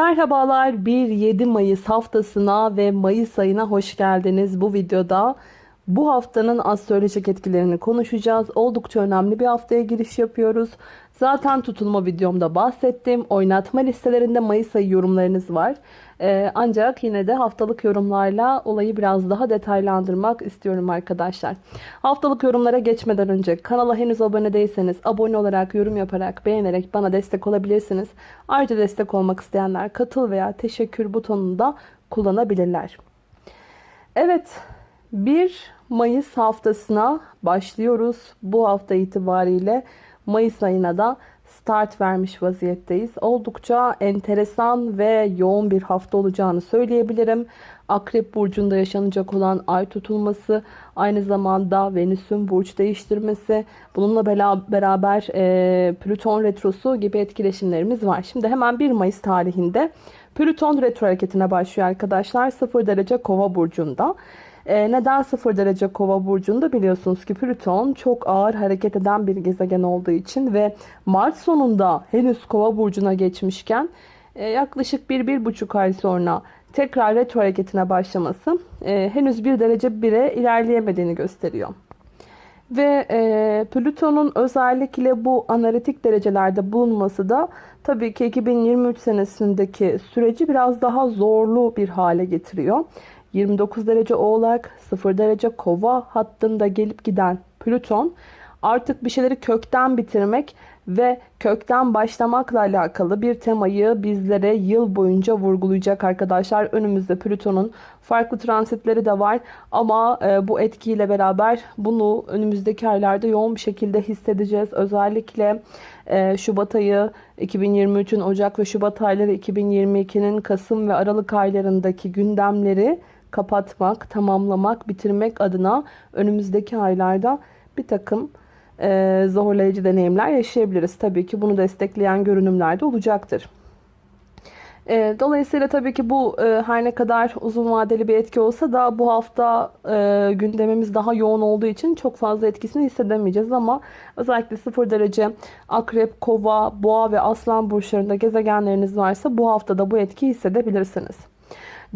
Merhabalar 1-7 Mayıs haftasına ve Mayıs ayına hoş geldiniz. Bu videoda bu haftanın astrolojik etkilerini konuşacağız. Oldukça önemli bir haftaya giriş yapıyoruz. Zaten tutulma videomda bahsettim. Oynatma listelerinde Mayıs ayı yorumlarınız var. Ee, ancak yine de haftalık yorumlarla olayı biraz daha detaylandırmak istiyorum arkadaşlar. Haftalık yorumlara geçmeden önce kanala henüz abone değilseniz abone olarak, yorum yaparak, beğenerek bana destek olabilirsiniz. Ayrıca destek olmak isteyenler katıl veya teşekkür butonunu da kullanabilirler. Evet 1 Mayıs haftasına başlıyoruz. Bu hafta itibariyle Mayıs ayına da start vermiş vaziyetteyiz. Oldukça enteresan ve yoğun bir hafta olacağını söyleyebilirim. Akrep burcunda yaşanacak olan ay tutulması, aynı zamanda Venüs'ün burç değiştirmesi, bununla beraber e, Plüton retrosu gibi etkileşimlerimiz var. Şimdi hemen 1 Mayıs tarihinde Plüton retro hareketine başlıyor arkadaşlar. 0 derece kova burcunda. E, neden 0 derece kova burcunda biliyorsunuz ki Plüton çok ağır hareket eden bir gezegen olduğu için ve Mart sonunda henüz kova burcuna geçmişken e, yaklaşık 1-1,5 ay sonra tekrar retro hareketine başlaması e, henüz 1 derece 1'e ilerleyemediğini gösteriyor. Ve e, Plüton'un özellikle bu analitik derecelerde bulunması da tabii ki 2023 senesindeki süreci biraz daha zorlu bir hale getiriyor. 29 derece oğlak, 0 derece kova hattında gelip giden Plüton artık bir şeyleri kökten bitirmek ve kökten başlamakla alakalı bir temayı bizlere yıl boyunca vurgulayacak arkadaşlar. Önümüzde Plüton'un farklı transitleri de var ama e, bu etkiyle beraber bunu önümüzdeki aylarda yoğun bir şekilde hissedeceğiz. Özellikle e, Şubat ayı 2023'ün Ocak ve Şubat ayları 2022'nin Kasım ve Aralık aylarındaki gündemleri kapatmak, tamamlamak, bitirmek adına önümüzdeki aylarda bir takım e, zorlayıcı deneyimler yaşayabiliriz. Tabii ki bunu destekleyen görünümler de olacaktır. E, dolayısıyla tabii ki bu e, her ne kadar uzun vadeli bir etki olsa da bu hafta e, gündemimiz daha yoğun olduğu için çok fazla etkisini hissedemeyeceğiz ama özellikle 0 derece akrep, kova, boğa ve aslan burçlarında gezegenleriniz varsa bu haftada bu etkiyi hissedebilirsiniz.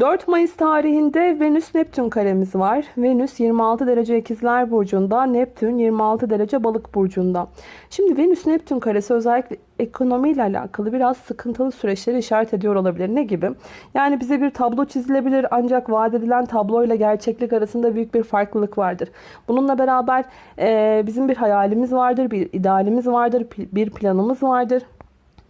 4 Mayıs tarihinde Venüs Neptün karemiz var. Venüs 26 derece ikizler burcunda, Neptün 26 derece balık burcunda. Şimdi Venüs Neptün karesi özellikle ekonomiyle alakalı biraz sıkıntılı süreçleri işaret ediyor olabilir. Ne gibi? Yani bize bir tablo çizilebilir ancak vaat edilen tablo ile gerçeklik arasında büyük bir farklılık vardır. Bununla beraber e, bizim bir hayalimiz vardır, bir idealimiz vardır, bir planımız vardır.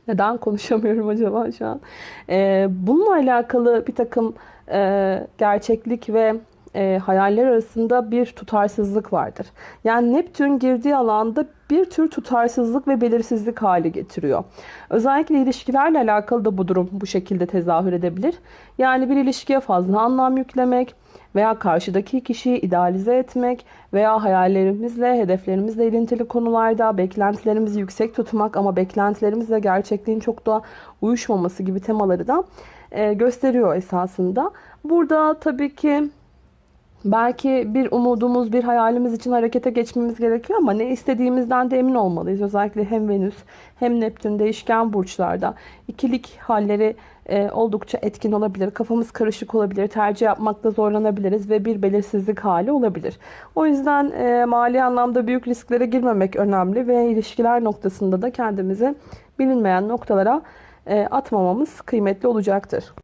Neden konuşamıyorum acaba şu an? Ee, bununla alakalı bir takım e, gerçeklik ve e, hayaller arasında bir tutarsızlık vardır. Yani Neptün girdiği alanda bir tür tutarsızlık ve belirsizlik hali getiriyor. Özellikle ilişkilerle alakalı da bu durum bu şekilde tezahür edebilir. Yani bir ilişkiye fazla anlam yüklemek, veya karşıdaki kişiyi idealize etmek veya hayallerimizle, hedeflerimizle ilintili konularda beklentilerimizi yüksek tutmak ama beklentilerimizle gerçekliğin çok da uyuşmaması gibi temaları da e, gösteriyor esasında. Burada tabii ki Belki bir umudumuz, bir hayalimiz için harekete geçmemiz gerekiyor ama ne istediğimizden de emin olmalıyız. Özellikle hem Venüs hem Neptün değişken burçlarda ikilik halleri e, oldukça etkin olabilir. Kafamız karışık olabilir. Tercih yapmakta zorlanabiliriz ve bir belirsizlik hali olabilir. O yüzden e, mali anlamda büyük risklere girmemek önemli ve ilişkiler noktasında da kendimizi bilinmeyen noktalara e, atmamamız kıymetli olacaktır.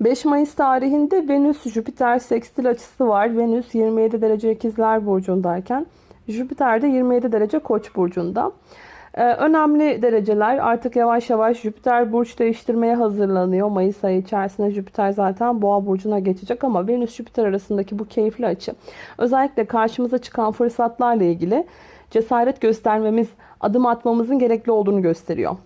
5 Mayıs tarihinde Venüs-Jüpiter sekstil açısı var. Venüs 27 derece ikizler burcundayken Jüpiter de 27 derece koç burcunda. Ee, önemli dereceler artık yavaş yavaş Jüpiter burç değiştirmeye hazırlanıyor. Mayıs ayı içerisinde Jüpiter zaten boğa burcuna geçecek ama Venüs-Jüpiter arasındaki bu keyifli açı özellikle karşımıza çıkan fırsatlarla ilgili cesaret göstermemiz, adım atmamızın gerekli olduğunu gösteriyor.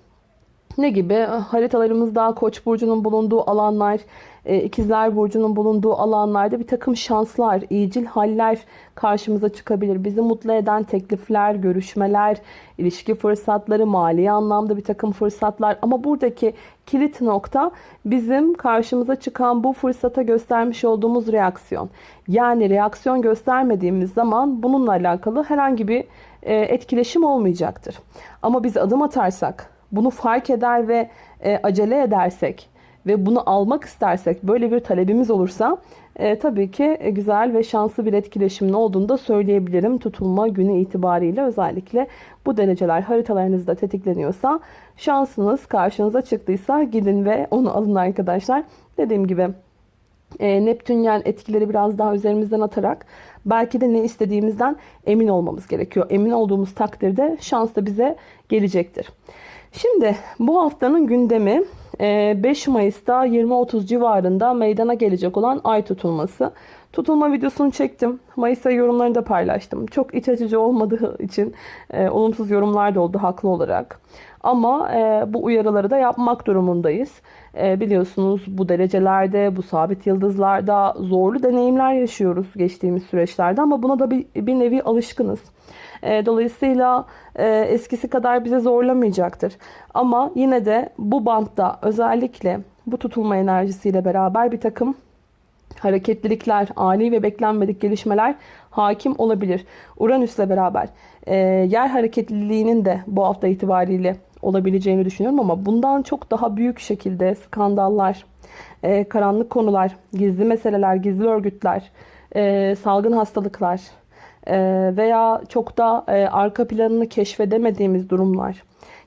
Ne gibi? Haritalarımızda Koç burcunun bulunduğu alanlar, e, İkizler burcunun bulunduğu alanlarda bir takım şanslar, iyicil haller karşımıza çıkabilir. Bizi mutlu eden teklifler, görüşmeler, ilişki fırsatları, mali anlamda bir takım fırsatlar. Ama buradaki kilit nokta bizim karşımıza çıkan bu fırsata göstermiş olduğumuz reaksiyon. Yani reaksiyon göstermediğimiz zaman bununla alakalı herhangi bir e, etkileşim olmayacaktır. Ama biz adım atarsak, bunu fark eder ve e, acele edersek ve bunu almak istersek böyle bir talebimiz olursa e, tabii ki e, güzel ve şanslı bir etkileşimin olduğunu da söyleyebilirim. Tutulma günü itibariyle özellikle bu dereceler haritalarınızda tetikleniyorsa şansınız karşınıza çıktıysa gidin ve onu alın arkadaşlar. Dediğim gibi e, Neptünyen etkileri biraz daha üzerimizden atarak belki de ne istediğimizden emin olmamız gerekiyor. Emin olduğumuz takdirde şans da bize gelecektir. Şimdi bu haftanın gündemi 5 Mayıs'ta 20-30 civarında meydana gelecek olan ay tutulması. Tutulma videosunu çektim. Mayıs ayı yorumlarını da paylaştım. Çok iç açıcı olmadığı için e, olumsuz yorumlar da oldu haklı olarak. Ama e, bu uyarıları da yapmak durumundayız. E, biliyorsunuz bu derecelerde, bu sabit yıldızlarda zorlu deneyimler yaşıyoruz geçtiğimiz süreçlerde. Ama buna da bir, bir nevi alışkınız. E, dolayısıyla e, eskisi kadar bize zorlamayacaktır. Ama yine de bu bantta özellikle bu tutulma enerjisiyle beraber bir takım hareketlilikler, ani ve beklenmedik gelişmeler hakim olabilir. Uranüs'le beraber e, yer hareketliliğinin de bu hafta itibariyle olabileceğini düşünüyorum ama bundan çok daha büyük şekilde skandallar, e, karanlık konular, gizli meseleler, gizli örgütler, e, salgın hastalıklar e, veya çok da e, arka planını keşfedemediğimiz durumlar,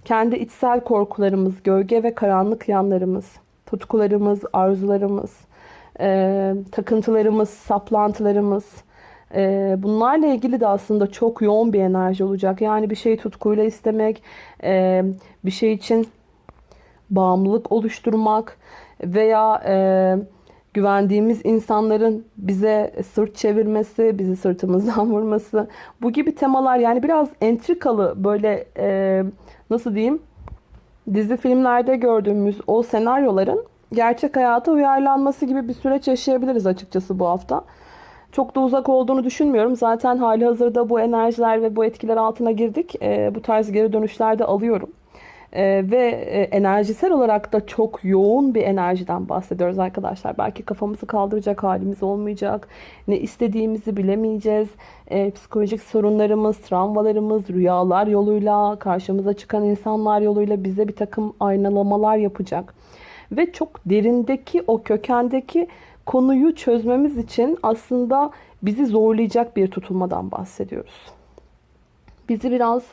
kendi içsel korkularımız, gölge ve karanlık yanlarımız, tutkularımız, arzularımız, e, takıntılarımız, saplantılarımız, e, bunlarla ilgili de aslında çok yoğun bir enerji olacak. Yani bir şeyi tutkuyla istemek, e, bir şey için bağımlılık oluşturmak veya e, güvendiğimiz insanların bize sırt çevirmesi, bizi sırtımızdan vurması, bu gibi temalar yani biraz entrikalı böyle e, nasıl diyeyim dizi filmlerde gördüğümüz o senaryoların gerçek hayata uyarlanması gibi bir süreç yaşayabiliriz açıkçası bu hafta. Çok da uzak olduğunu düşünmüyorum. Zaten hali hazırda bu enerjiler ve bu etkiler altına girdik. E, bu tarz geri dönüşler de alıyorum. E, ve e, enerjisel olarak da çok yoğun bir enerjiden bahsediyoruz arkadaşlar. Belki kafamızı kaldıracak halimiz olmayacak. Ne istediğimizi bilemeyeceğiz. E, psikolojik sorunlarımız, travmalarımız, rüyalar yoluyla, karşımıza çıkan insanlar yoluyla bize bir takım aynalamalar yapacak. Ve çok derindeki o kökendeki konuyu çözmemiz için aslında bizi zorlayacak bir tutulmadan bahsediyoruz. Bizi biraz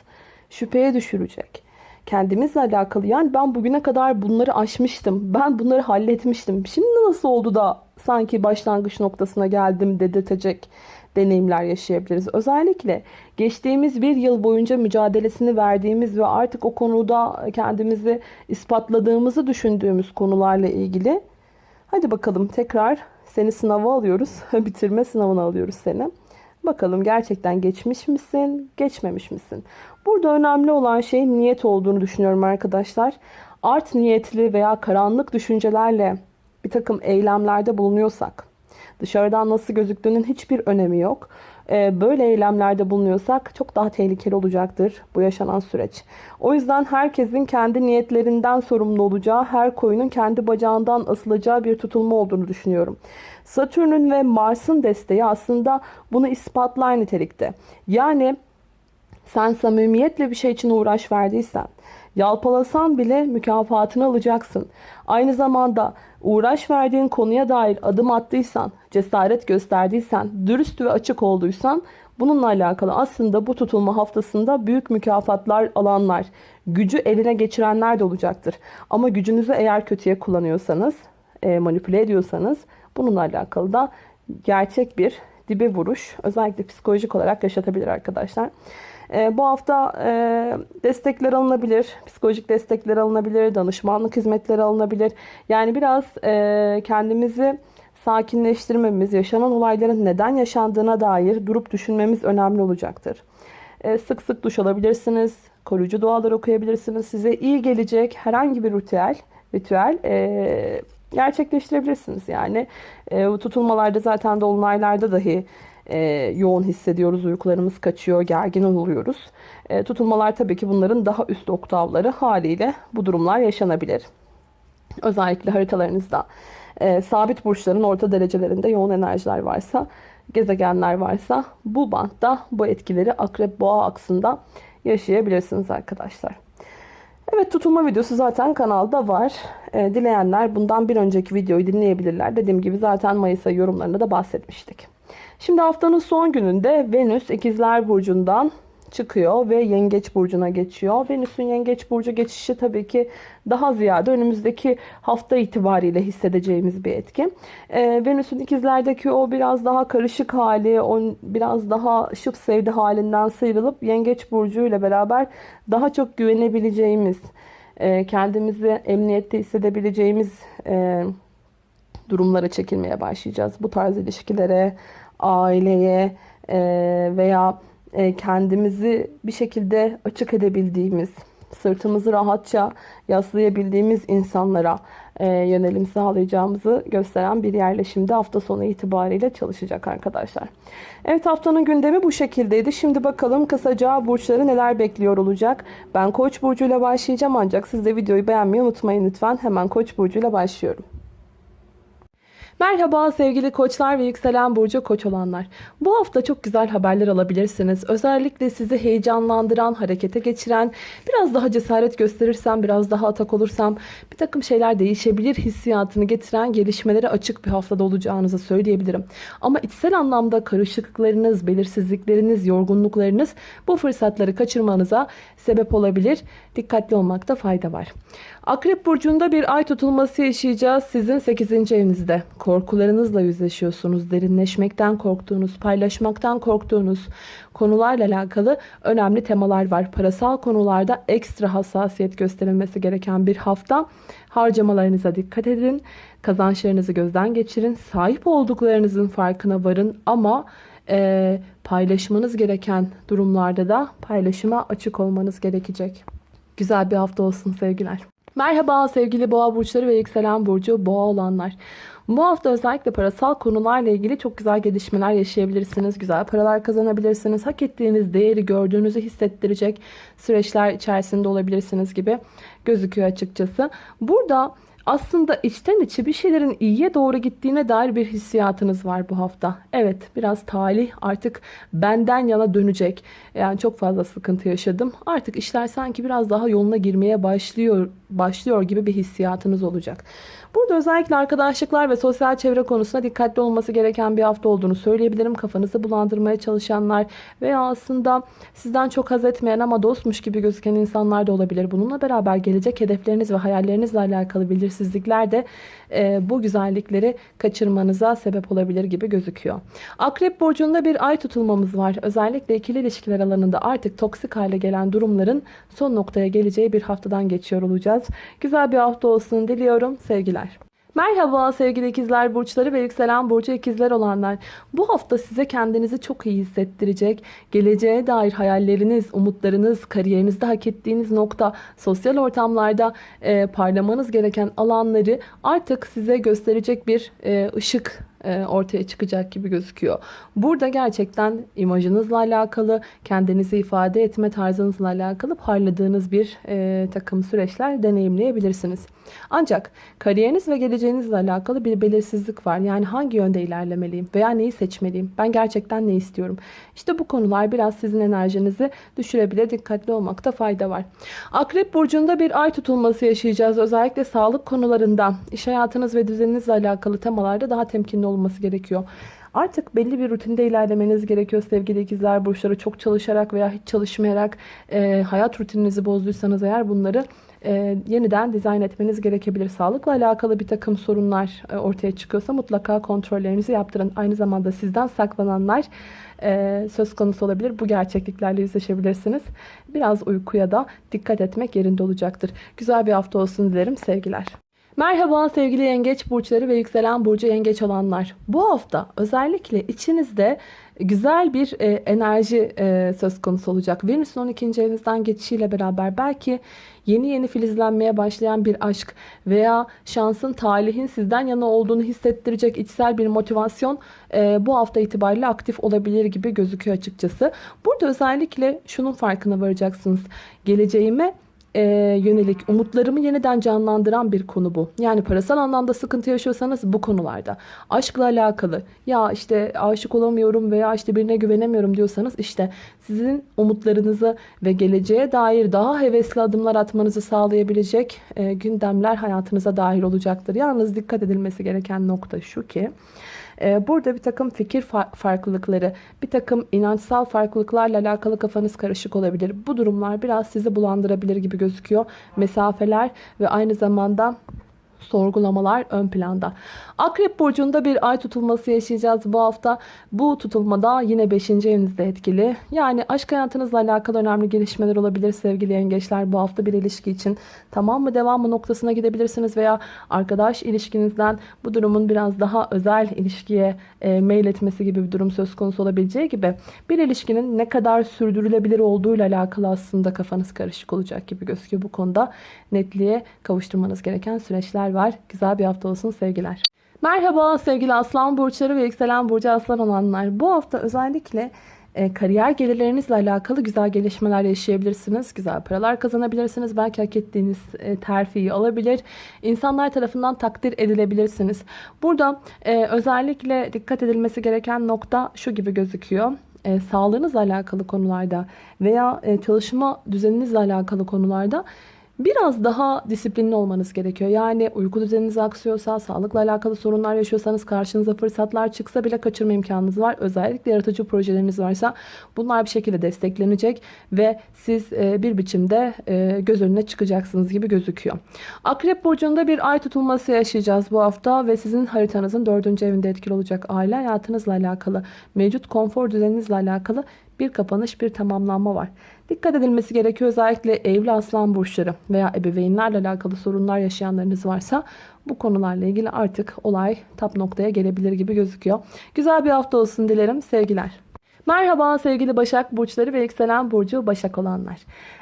şüpheye düşürecek. Kendimizle alakalı yani ben bugüne kadar bunları aşmıştım. Ben bunları halletmiştim. Şimdi nasıl oldu da sanki başlangıç noktasına geldim dedirtecek deneyimler yaşayabiliriz. Özellikle geçtiğimiz bir yıl boyunca mücadelesini verdiğimiz ve artık o konuda kendimizi ispatladığımızı düşündüğümüz konularla ilgili hadi bakalım tekrar seni sınava alıyoruz. Bitirme sınavına alıyoruz seni. Bakalım gerçekten geçmiş misin, geçmemiş misin? Burada önemli olan şey niyet olduğunu düşünüyorum arkadaşlar. Art niyetli veya karanlık düşüncelerle bir takım eylemlerde bulunuyorsak, dışarıdan nasıl gözüktüğünün hiçbir önemi yok. Ee, böyle eylemlerde bulunuyorsak çok daha tehlikeli olacaktır bu yaşanan süreç. O yüzden herkesin kendi niyetlerinden sorumlu olacağı, her koyunun kendi bacağından asılacağı bir tutulma olduğunu düşünüyorum. Satürn'ün ve Mars'ın desteği aslında bunu ispatlar nitelikte. Yani sen samimiyetle bir şey için uğraş verdiysen, yalpalasan bile mükafatını alacaksın. Aynı zamanda uğraş verdiğin konuya dair adım attıysan, cesaret gösterdiysen, dürüst ve açık olduysan bununla alakalı aslında bu tutulma haftasında büyük mükafatlar alanlar, gücü eline geçirenler de olacaktır. Ama gücünüzü eğer kötüye kullanıyorsanız, e, manipüle ediyorsanız bununla alakalı da gerçek bir dibe vuruş özellikle psikolojik olarak yaşatabilir arkadaşlar. E, bu hafta e, destekler alınabilir, psikolojik destekler alınabilir, danışmanlık hizmetleri alınabilir. Yani biraz e, kendimizi sakinleştirmemiz, yaşanan olayların neden yaşandığına dair durup düşünmemiz önemli olacaktır. E, sık sık duş alabilirsiniz, koruyucu dualar okuyabilirsiniz. Size iyi gelecek herhangi bir ritüel, ritüel gerçekleştirebilirsiniz. Yani e, tutulmalarda zaten dolunaylarda dahi e, yoğun hissediyoruz. Uykularımız kaçıyor, gergin oluyoruz. E, tutulmalar tabii ki bunların daha üst oktavları haliyle bu durumlar yaşanabilir. Özellikle haritalarınızda e, sabit burçların orta derecelerinde yoğun enerjiler varsa, gezegenler varsa bu bantta bu etkileri akrep boğa aksında yaşayabilirsiniz arkadaşlar. Evet tutulma videosu zaten kanalda var. Ee, dileyenler bundan bir önceki videoyu dinleyebilirler. Dediğim gibi zaten Mayıs ayı yorumlarında da bahsetmiştik. Şimdi haftanın son gününde Venüs İkizler Burcu'ndan çıkıyor ve Yengeç Burcu'na geçiyor. Venüs'ün Yengeç Burcu geçişi tabii ki daha ziyade önümüzdeki hafta itibariyle hissedeceğimiz bir etki. Ee, Venüs'ün ikizlerdeki o biraz daha karışık hali, o biraz daha şıp sevdi halinden sıyrılıp Yengeç Burcu ile beraber daha çok güvenebileceğimiz, e, kendimizi emniyette hissedebileceğimiz e, durumlara çekilmeye başlayacağız. Bu tarz ilişkilere, aileye e, veya e, kendimizi bir şekilde açık edebildiğimiz, sırtımızı rahatça yaslayabildiğimiz insanlara e, yönelim sağlayacağımızı gösteren bir yerleşimde hafta sonu itibariyle çalışacak arkadaşlar. Evet haftanın gündemi bu şekildeydi. Şimdi bakalım kısaca burçları neler bekliyor olacak. Ben Koç burcuyla başlayacağım ancak siz de videoyu beğenmeyi unutmayın lütfen. Hemen Koç burcuyla başlıyorum. Merhaba sevgili koçlar ve yükselen burcu koç olanlar. Bu hafta çok güzel haberler alabilirsiniz. Özellikle sizi heyecanlandıran, harekete geçiren, biraz daha cesaret gösterirsem, biraz daha atak olursam bir takım şeyler değişebilir hissiyatını getiren gelişmelere açık bir haftada olacağınızı söyleyebilirim. Ama içsel anlamda karışıklıklarınız, belirsizlikleriniz, yorgunluklarınız bu fırsatları kaçırmanıza sebep olabilir. Dikkatli olmakta fayda var. Akrep burcunda bir ay tutulması yaşayacağız sizin 8. evinizde. Korkularınızla yüzleşiyorsunuz. Derinleşmekten korktuğunuz, paylaşmaktan korktuğunuz konularla alakalı önemli temalar var. Parasal konularda ekstra hassasiyet gösterilmesi gereken bir hafta. Harcamalarınıza dikkat edin. Kazançlarınızı gözden geçirin. Sahip olduklarınızın farkına varın ama e, paylaşmanız gereken durumlarda da paylaşıma açık olmanız gerekecek. Güzel bir hafta olsun sevgiler. Merhaba sevgili boğa burçları ve yükselen burcu boğa olanlar. Bu hafta özellikle parasal konularla ilgili çok güzel gelişmeler yaşayabilirsiniz. Güzel paralar kazanabilirsiniz. Hak ettiğiniz değeri gördüğünüzü hissettirecek süreçler içerisinde olabilirsiniz gibi gözüküyor açıkçası. Burada aslında içten içe bir şeylerin iyiye doğru gittiğine dair bir hissiyatınız var bu hafta. Evet biraz talih artık benden yana dönecek. Yani çok fazla sıkıntı yaşadım. Artık işler sanki biraz daha yoluna girmeye başlıyor başlıyor gibi bir hissiyatınız olacak. Burada özellikle arkadaşlıklar ve sosyal çevre konusunda dikkatli olması gereken bir hafta olduğunu söyleyebilirim. Kafanızı bulandırmaya çalışanlar veya aslında sizden çok haz etmeyen ama dostmuş gibi gözüken insanlar da olabilir. Bununla beraber gelecek hedefleriniz ve hayallerinizle alakalı belirsizlikler de e, bu güzellikleri kaçırmanıza sebep olabilir gibi gözüküyor. Akrep burcunda bir ay tutulmamız var. Özellikle ikili ilişkiler alanında artık toksik hale gelen durumların son noktaya geleceği bir haftadan geçiyor olacağız. Güzel bir hafta olsun diliyorum. Sevgiler. Merhaba sevgili ikizler burçları ve yükselen burcu ikizler olanlar. Bu hafta size kendinizi çok iyi hissettirecek, geleceğe dair hayalleriniz, umutlarınız, kariyerinizde hak ettiğiniz nokta, sosyal ortamlarda e, parlamanız gereken alanları artık size gösterecek bir e, ışık ortaya çıkacak gibi gözüküyor. Burada gerçekten imajınızla alakalı, kendinizi ifade etme tarzınızla alakalı parladığınız bir e, takım süreçler deneyimleyebilirsiniz. Ancak kariyeriniz ve geleceğinizle alakalı bir belirsizlik var. Yani hangi yönde ilerlemeliyim veya neyi seçmeliyim? Ben gerçekten ne istiyorum? İşte bu konular biraz sizin enerjinizi düşürebilir. Dikkatli olmakta fayda var. Akrep burcunda bir ay tutulması yaşayacağız. Özellikle sağlık konularında, iş hayatınız ve düzeninizle alakalı temalarda daha temkinli olması gerekiyor. Artık belli bir rutinde ilerlemeniz gerekiyor sevgili ikizler burçları. Çok çalışarak veya hiç çalışmayarak e, hayat rutininizi bozduysanız eğer bunları e, yeniden dizayn etmeniz gerekebilir. Sağlıkla alakalı bir takım sorunlar e, ortaya çıkıyorsa mutlaka kontrollerinizi yaptırın. Aynı zamanda sizden saklananlar e, söz konusu olabilir. Bu gerçekliklerle yüzleşebilirsiniz. Biraz uykuya da dikkat etmek yerinde olacaktır. Güzel bir hafta olsun dilerim. Sevgiler. Merhaba sevgili yengeç burçları ve yükselen burcu yengeç olanlar. Bu hafta özellikle içinizde güzel bir e, enerji e, söz konusu olacak. Venüs'ün 12. evinizden geçişiyle beraber belki yeni yeni filizlenmeye başlayan bir aşk veya şansın, talihin sizden yana olduğunu hissettirecek içsel bir motivasyon e, bu hafta itibariyle aktif olabilir gibi gözüküyor açıkçası. Burada özellikle şunun farkına varacaksınız. Geleceğime e, yönelik umutlarımı yeniden canlandıran bir konu bu. Yani parasal anlamda sıkıntı yaşıyorsanız bu konularda. Aşkla alakalı ya işte aşık olamıyorum veya işte birine güvenemiyorum diyorsanız işte sizin umutlarınızı ve geleceğe dair daha hevesli adımlar atmanızı sağlayabilecek e, gündemler hayatınıza dahil olacaktır. Yalnız dikkat edilmesi gereken nokta şu ki ee, Burada bir takım fikir farklılıkları, bir takım inançsal farklılıklarla alakalı kafanız karışık olabilir. Bu durumlar biraz sizi bulandırabilir gibi gözüküyor. Mesafeler ve aynı zamanda sorgulamalar ön planda. Akrep burcunda bir ay tutulması yaşayacağız bu hafta. Bu tutulmada yine 5. evinizde etkili. Yani aşk hayatınızla alakalı önemli gelişmeler olabilir sevgili yengeçler. Bu hafta bir ilişki için tamam mı devam mı noktasına gidebilirsiniz veya arkadaş ilişkinizden bu durumun biraz daha özel ilişkiye e, mail etmesi gibi bir durum söz konusu olabileceği gibi bir ilişkinin ne kadar sürdürülebilir olduğuyla alakalı aslında kafanız karışık olacak gibi gözüküyor bu konuda. Netliğe kavuşturmanız gereken süreçler var. Güzel bir hafta olsun sevgiler. Merhaba sevgili aslan burçları ve yükselen burcu aslan olanlar. Bu hafta özellikle e, kariyer gelirlerinizle alakalı güzel gelişmeler yaşayabilirsiniz. Güzel paralar kazanabilirsiniz. Belki hak ettiğiniz e, terfiyi alabilir. İnsanlar tarafından takdir edilebilirsiniz. Burada e, özellikle dikkat edilmesi gereken nokta şu gibi gözüküyor. E, sağlığınızla alakalı konularda veya e, çalışma düzeninizle alakalı konularda Biraz daha disiplinli olmanız gerekiyor. Yani uyku düzeniniz aksıyorsa, sağlıkla alakalı sorunlar yaşıyorsanız, karşınıza fırsatlar çıksa bile kaçırma imkanınız var. Özellikle yaratıcı projeleriniz varsa bunlar bir şekilde desteklenecek ve siz e, bir biçimde e, göz önüne çıkacaksınız gibi gözüküyor. Akrep burcunda bir ay tutulması yaşayacağız bu hafta ve sizin haritanızın dördüncü evinde etkili olacak aile hayatınızla alakalı, mevcut konfor düzeninizle alakalı bir kapanış, bir tamamlanma var. Dikkat edilmesi gerekiyor özellikle evli aslan burçları veya ebeveynlerle alakalı sorunlar yaşayanlarınız varsa bu konularla ilgili artık olay tap noktaya gelebilir gibi gözüküyor. Güzel bir hafta olsun dilerim. Sevgiler. Merhaba sevgili Başak Burçları ve yükselen Burcu Başak olanlar.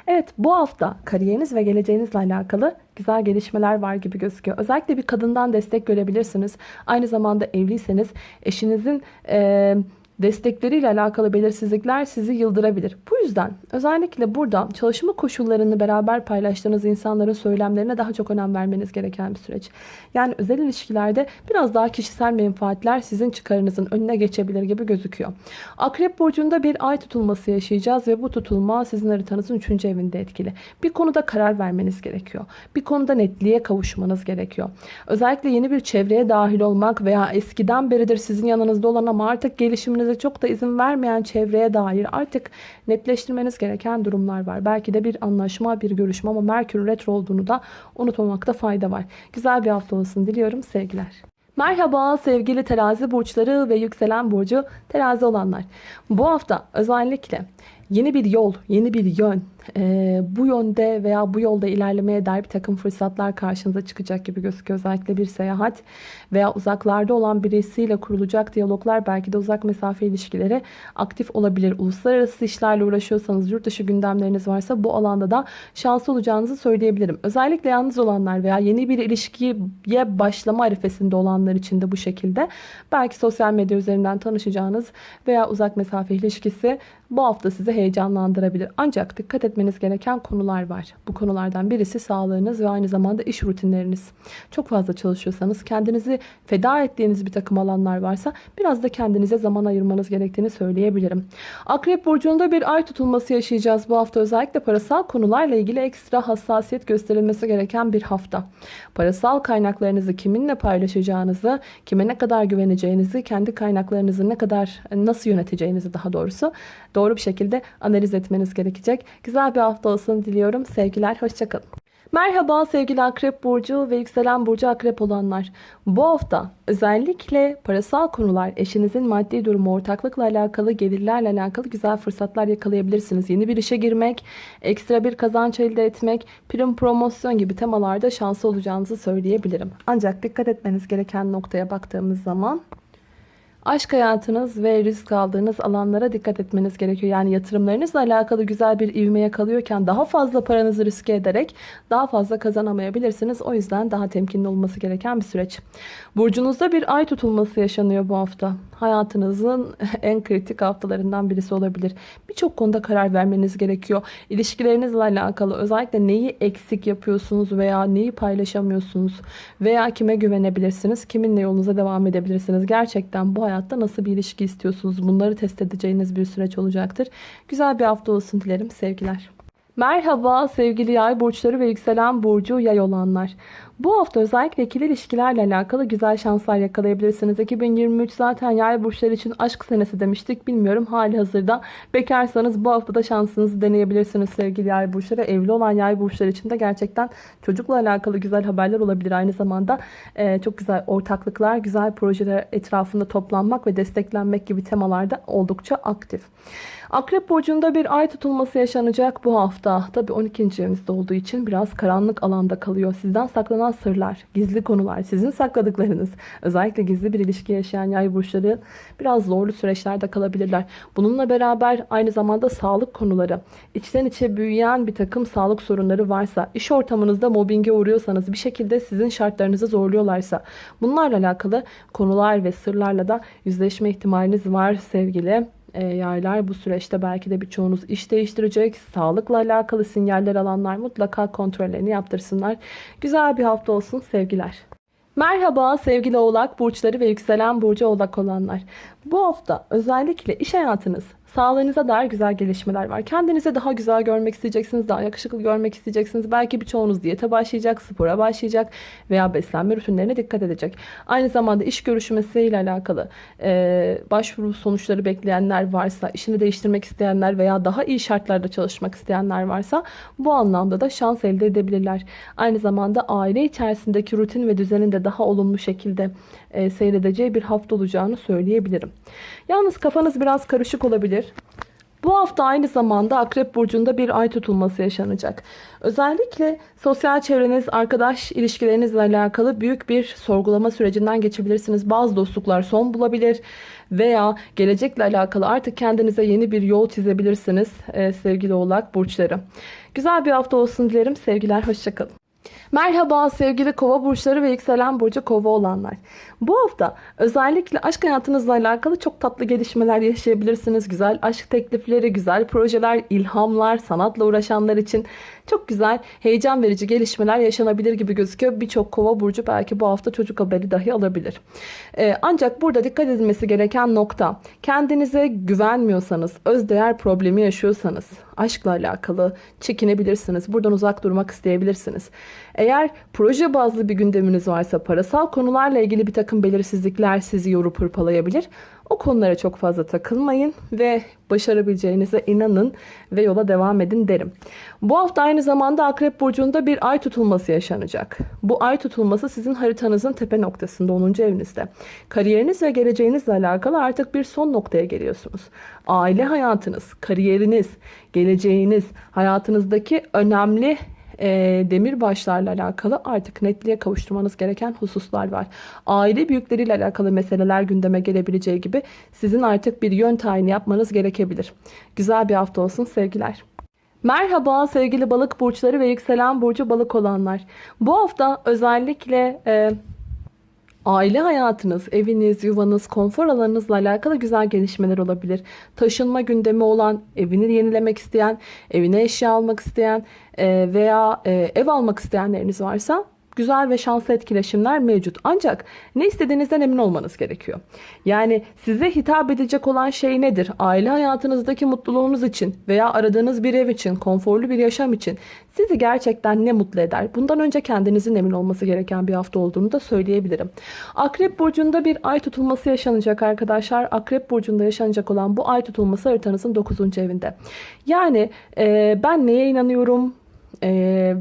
Evet bu hafta kariyeriniz ve geleceğinizle alakalı güzel gelişmeler var gibi gözüküyor. Özellikle bir kadından destek görebilirsiniz. Aynı zamanda evliyseniz eşinizin... Ee, destekleriyle alakalı belirsizlikler sizi yıldırabilir. Bu yüzden özellikle burada çalışma koşullarını beraber paylaştığınız insanların söylemlerine daha çok önem vermeniz gereken bir süreç. Yani özel ilişkilerde biraz daha kişisel menfaatler sizin çıkarınızın önüne geçebilir gibi gözüküyor. Akrep burcunda bir ay tutulması yaşayacağız ve bu tutulma sizin haritanızın 3. evinde etkili. Bir konuda karar vermeniz gerekiyor. Bir konuda netliğe kavuşmanız gerekiyor. Özellikle yeni bir çevreye dahil olmak veya eskiden beridir sizin yanınızda olan ama artık gelişiminiz kendinize çok da izin vermeyen çevreye dair artık netleştirmeniz gereken durumlar var. Belki de bir anlaşma, bir görüşme ama Merkür retro olduğunu da unutmamakta fayda var. Güzel bir hafta olsun diliyorum. Sevgiler. Merhaba sevgili terazi burçları ve yükselen burcu terazi olanlar. Bu hafta özellikle yeni bir yol, yeni bir yön, e, bu yönde veya bu yolda ilerlemeye dair bir takım fırsatlar karşınıza çıkacak gibi gözüküyor. Özellikle bir seyahat veya uzaklarda olan birisiyle kurulacak diyaloglar belki de uzak mesafe ilişkileri aktif olabilir. Uluslararası işlerle uğraşıyorsanız, yurt dışı gündemleriniz varsa bu alanda da şanslı olacağınızı söyleyebilirim. Özellikle yalnız olanlar veya yeni bir ilişkiye başlama arifesinde olanlar için de bu şekilde. Belki sosyal medya üzerinden tanışacağınız veya uzak mesafe ilişkisi bu hafta sizi heyecanlandırabilir. Ancak dikkat etmeniz gereken konular var. Bu konulardan birisi sağlığınız ve aynı zamanda iş rutinleriniz. Çok fazla çalışıyorsanız kendinizi feda ettiğiniz bir takım alanlar varsa biraz da kendinize zaman ayırmanız gerektiğini söyleyebilirim. Akrep burcunda bir ay tutulması yaşayacağız bu hafta. Özellikle parasal konularla ilgili ekstra hassasiyet gösterilmesi gereken bir hafta. Parasal kaynaklarınızı kiminle paylaşacağınızı, kime ne kadar güveneceğinizi, kendi kaynaklarınızı ne kadar nasıl yöneteceğinizi daha doğrusu doğru bir şekilde analiz etmeniz gerekecek. Güzel bir hafta olsun diliyorum. Sevgiler, hoşçakalın. Merhaba sevgili Akrep Burcu ve Yükselen Burcu Akrep olanlar. Bu hafta özellikle parasal konular, eşinizin maddi durumu, ortaklıkla alakalı, gelirlerle alakalı güzel fırsatlar yakalayabilirsiniz. Yeni bir işe girmek, ekstra bir kazanç elde etmek, prim promosyon gibi temalarda şanslı olacağınızı söyleyebilirim. Ancak dikkat etmeniz gereken noktaya baktığımız zaman Aşk hayatınız ve risk aldığınız alanlara dikkat etmeniz gerekiyor. Yani yatırımlarınızla alakalı güzel bir ivmeye kalıyorken daha fazla paranızı riske ederek daha fazla kazanamayabilirsiniz. O yüzden daha temkinli olması gereken bir süreç. Burcunuzda bir ay tutulması yaşanıyor bu hafta. Hayatınızın en kritik haftalarından birisi olabilir. Birçok konuda karar vermeniz gerekiyor. İlişkilerinizle alakalı özellikle neyi eksik yapıyorsunuz veya neyi paylaşamıyorsunuz veya kime güvenebilirsiniz, kiminle yolunuza devam edebilirsiniz. Gerçekten bu hayatta nasıl bir ilişki istiyorsunuz? Bunları test edeceğiniz bir süreç olacaktır. Güzel bir hafta olsun dilerim. Sevgiler. Merhaba sevgili yay burçları ve yükselen burcu yay olanlar. Bu hafta özellikle ikili ilişkilerle alakalı güzel şanslar yakalayabilirsiniz. 2023 zaten yay burçları için aşk senesi demiştik. Bilmiyorum hali hazırda bekarsanız bu haftada şansınızı deneyebilirsiniz sevgili yay burçları. Evli olan yay burçları için de gerçekten çocukla alakalı güzel haberler olabilir. Aynı zamanda e, çok güzel ortaklıklar, güzel projeler etrafında toplanmak ve desteklenmek gibi temalarda oldukça aktif. Akrep burcunda bir ay tutulması yaşanacak bu hafta. Tabi 12. evinizde olduğu için biraz karanlık alanda kalıyor. Sizden saklanan sırlar, gizli konular, sizin sakladıklarınız, özellikle gizli bir ilişki yaşayan yay burçları biraz zorlu süreçlerde kalabilirler. Bununla beraber aynı zamanda sağlık konuları, içten içe büyüyen bir takım sağlık sorunları varsa, iş ortamınızda mobbinge uğruyorsanız, bir şekilde sizin şartlarınızı zorluyorlarsa, bunlarla alakalı konular ve sırlarla da yüzleşme ihtimaliniz var sevgili e, yaylar bu süreçte belki de birçoğunuz iş değiştirecek. Sağlıkla alakalı sinyaller alanlar mutlaka kontrollerini yaptırsınlar. Güzel bir hafta olsun sevgiler. Merhaba sevgili oğlak burçları ve yükselen burcu oğlak olanlar. Bu hafta özellikle iş hayatınız Sağlığınıza dair güzel gelişmeler var. Kendinizi daha güzel görmek isteyeceksiniz, daha yakışıklı görmek isteyeceksiniz. Belki birçoğunuz diyete başlayacak, spora başlayacak veya beslenme rutinlerine dikkat edecek. Aynı zamanda iş görüşmesiyle alakalı e, başvuru sonuçları bekleyenler varsa, işini değiştirmek isteyenler veya daha iyi şartlarda çalışmak isteyenler varsa bu anlamda da şans elde edebilirler. Aynı zamanda aile içerisindeki rutin ve düzenin de daha olumlu şekilde e, seyredeceği bir hafta olacağını söyleyebilirim. Yalnız kafanız biraz karışık olabilir. Bu hafta aynı zamanda Akrep Burcu'nda bir ay tutulması yaşanacak. Özellikle sosyal çevreniz, arkadaş ilişkilerinizle alakalı büyük bir sorgulama sürecinden geçebilirsiniz. Bazı dostluklar son bulabilir veya gelecekle alakalı artık kendinize yeni bir yol çizebilirsiniz ee, sevgili oğlak burçları. Güzel bir hafta olsun dilerim. Sevgiler, hoşçakalın. Merhaba sevgili kova burçları ve yükselen burcu kova olanlar. Bu hafta özellikle aşk hayatınızla alakalı çok tatlı gelişmeler yaşayabilirsiniz. Güzel aşk teklifleri, güzel projeler, ilhamlar, sanatla uğraşanlar için çok güzel, heyecan verici gelişmeler yaşanabilir gibi gözüküyor. Birçok kova burcu belki bu hafta çocuk haberi dahi alabilir. Ee, ancak burada dikkat edilmesi gereken nokta kendinize güvenmiyorsanız, özdeğer problemi yaşıyorsanız, aşkla alakalı çekinebilirsiniz. Buradan uzak durmak isteyebilirsiniz. Eğer proje bazlı bir gündeminiz varsa parasal konularla ilgili bir takım belirsizlikler sizi yorup hırpalayabilir. O konulara çok fazla takılmayın ve başarabileceğinize inanın ve yola devam edin derim. Bu hafta aynı zamanda Akrep Burcu'nda bir ay tutulması yaşanacak. Bu ay tutulması sizin haritanızın tepe noktasında 10. evinizde. Kariyeriniz ve geleceğinizle alakalı artık bir son noktaya geliyorsunuz. Aile hayatınız, kariyeriniz, geleceğiniz, hayatınızdaki önemli e, demir başlarla alakalı artık netliğe kavuşturmanız gereken hususlar var. Aile büyükleriyle alakalı meseleler gündeme gelebileceği gibi sizin artık bir yön tayini yapmanız gerekebilir. Güzel bir hafta olsun sevgiler. Merhaba sevgili balık burçları ve yükselen burcu balık olanlar. Bu hafta özellikle e, aile hayatınız, eviniz, yuvanız, konfor alanınızla alakalı güzel gelişmeler olabilir. Taşınma gündemi olan, evini yenilemek isteyen, evine eşya almak isteyen e, veya e, ev almak isteyenleriniz varsa güzel ve şanslı etkileşimler mevcut. Ancak ne istediğinizden emin olmanız gerekiyor. Yani size hitap edecek olan şey nedir? Aile hayatınızdaki mutluluğunuz için veya aradığınız bir ev için, konforlu bir yaşam için sizi gerçekten ne mutlu eder? Bundan önce kendinizin emin olması gereken bir hafta olduğunu da söyleyebilirim. Akrep burcunda bir ay tutulması yaşanacak arkadaşlar. Akrep burcunda yaşanacak olan bu ay tutulması haritanızın 9. evinde. Yani e, ben neye inanıyorum e,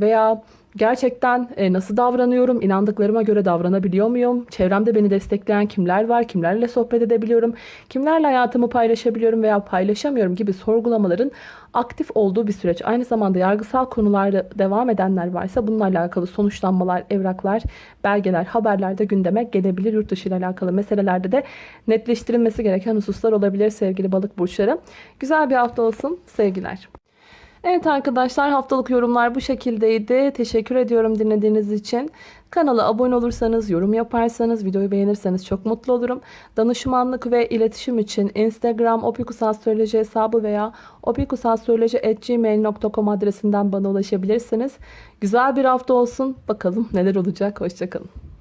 veya Gerçekten e, nasıl davranıyorum? İnandıklarıma göre davranabiliyor muyum? Çevremde beni destekleyen kimler var? Kimlerle sohbet edebiliyorum? Kimlerle hayatımı paylaşabiliyorum veya paylaşamıyorum gibi sorgulamaların aktif olduğu bir süreç. Aynı zamanda yargısal konularda devam edenler varsa bununla alakalı sonuçlanmalar, evraklar, belgeler, haberler de gündeme gelebilir. Yurt dışı ile alakalı meselelerde de netleştirilmesi gereken hususlar olabilir sevgili balık burçları. Güzel bir hafta olsun. Sevgiler. Evet arkadaşlar haftalık yorumlar bu şekildeydi. Teşekkür ediyorum dinlediğiniz için. Kanala abone olursanız, yorum yaparsanız, videoyu beğenirseniz çok mutlu olurum. Danışmanlık ve iletişim için Instagram opikusastroloji hesabı veya opikusastroloji.gmail.com adresinden bana ulaşabilirsiniz. Güzel bir hafta olsun. Bakalım neler olacak. Hoşçakalın.